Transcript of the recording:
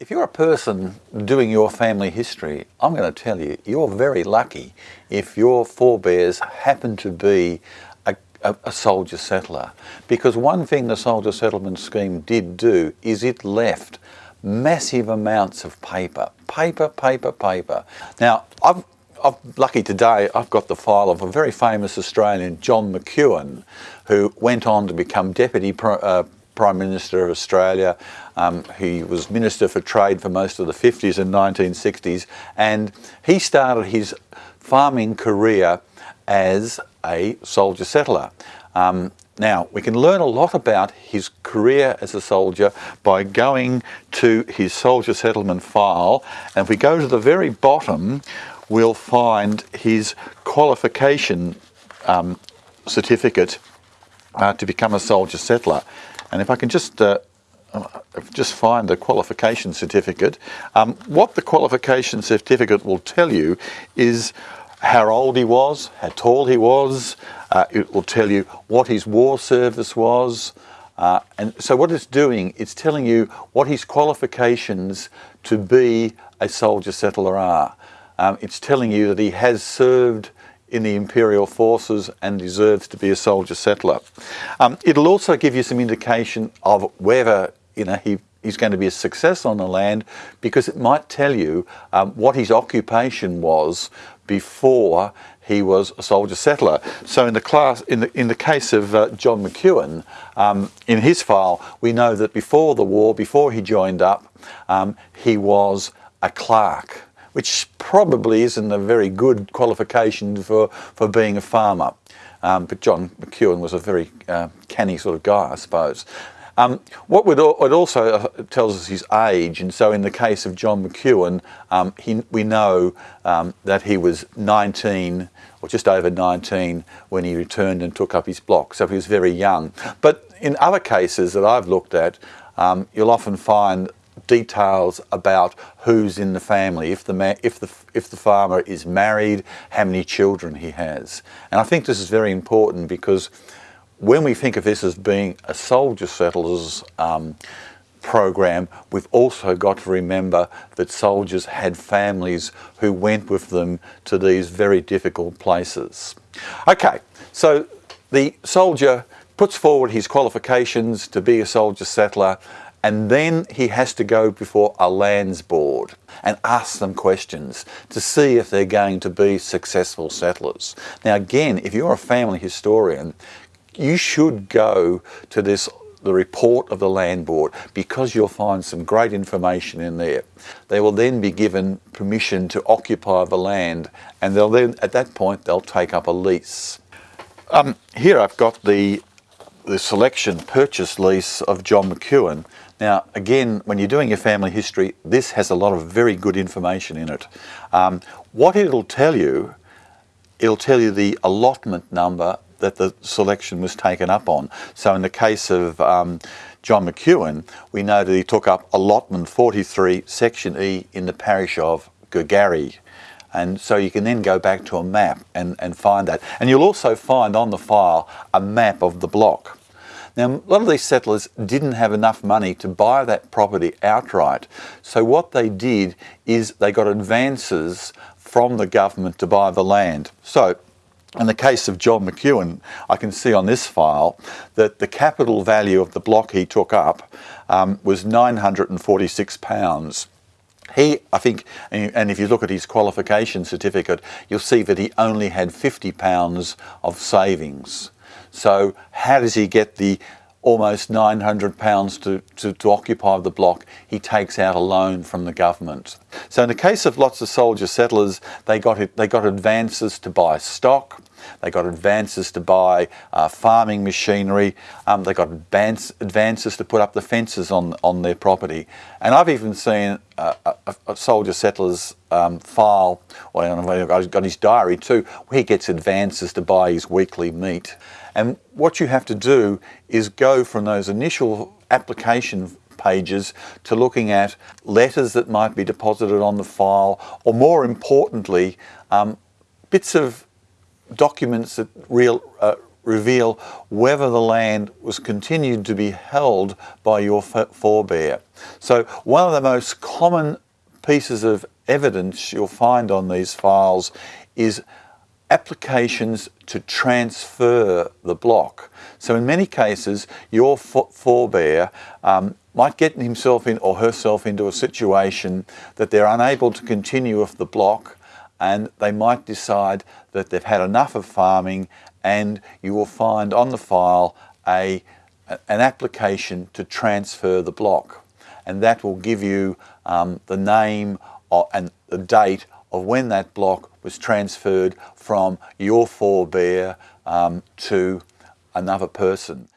If you're a person doing your family history, I'm going to tell you, you're very lucky if your forebears happen to be a, a, a, soldier settler. Because one thing the soldier settlement scheme did do is it left massive amounts of paper. Paper, paper, paper. Now, I've, I'm lucky today, I've got the file of a very famous Australian, John McEwen, who went on to become Deputy uh, Prime Minister of Australia. Um, he was Minister for Trade for most of the 50s and 1960s and he started his farming career as a soldier settler. Um, now, we can learn a lot about his career as a soldier by going to his soldier settlement file. And if we go to the very bottom, we'll find his qualification um, certificate uh, to become a soldier settler. And if I can just uh, uh, just find the qualification certificate, um, what the qualification certificate will tell you is how old he was, how tall he was, uh, it will tell you what his war service was, uh, and so what it's doing, it's telling you what his qualifications to be a soldier settler are. Um, it's telling you that he has served in the Imperial forces and deserves to be a soldier settler. Um, it'll also give you some indication of whether you know he he's going to be a success on the land because it might tell you um, what his occupation was before he was a soldier settler. So in the class, in the in the case of uh, John McEwen, um, in his file, we know that before the war, before he joined up, um, he was a clerk which probably isn't a very good qualification for, for being a farmer. Um, but John McEwen was a very uh, canny sort of guy, I suppose. Um, what it also uh, tells us his age, and so in the case of John McEwen, um, he, we know um, that he was 19 or just over 19 when he returned and took up his block, so he was very young. But in other cases that I've looked at, um, you'll often find details about who's in the family, if the, if, the, if the farmer is married, how many children he has. And I think this is very important because when we think of this as being a soldier settlers um, program, we've also got to remember that soldiers had families who went with them to these very difficult places. Okay, so the soldier puts forward his qualifications to be a soldier settler and then he has to go before a lands board and ask them questions to see if they're going to be successful settlers. Now again, if you're a family historian, you should go to this the report of the land board because you'll find some great information in there. They will then be given permission to occupy the land and they'll then at that point they'll take up a lease. Um, here I've got the the selection purchase lease of John McEwen now, again, when you're doing your family history, this has a lot of very good information in it. Um, what it'll tell you, it'll tell you the allotment number that the selection was taken up on. So in the case of um, John McEwen, we know that he took up allotment 43, section E in the parish of Girgarre. And so you can then go back to a map and, and find that. And you'll also find on the file a map of the block. Now, a lot of these settlers didn't have enough money to buy that property outright. So what they did is they got advances from the government to buy the land. So in the case of John McEwen, I can see on this file that the capital value of the block he took up um, was 946 pounds. He, I think, and if you look at his qualification certificate, you'll see that he only had 50 pounds of savings. So how does he get the almost 900 pounds to, to, to, occupy the block, he takes out a loan from the government. So in the case of lots of soldier settlers, they got, they got advances to buy stock, they got advances to buy uh, farming machinery, um, they got advance, advances to put up the fences on, on their property. And I've even seen a, a, a soldier settler's um, file, well, I've got his diary too, where he gets advances to buy his weekly meat. And what you have to do is go from those initial application pages to looking at letters that might be deposited on the file, or more importantly, um, bits of documents that real, uh, reveal whether the land was continued to be held by your forebear. So one of the most common pieces of evidence you'll find on these files is applications to transfer the block. So in many cases, your forebear um, might get himself in or herself into a situation that they're unable to continue with the block and they might decide that they've had enough of farming and you will find on the file a, an application to transfer the block and that will give you um, the name and the date of when that block was transferred from your forebear um, to another person.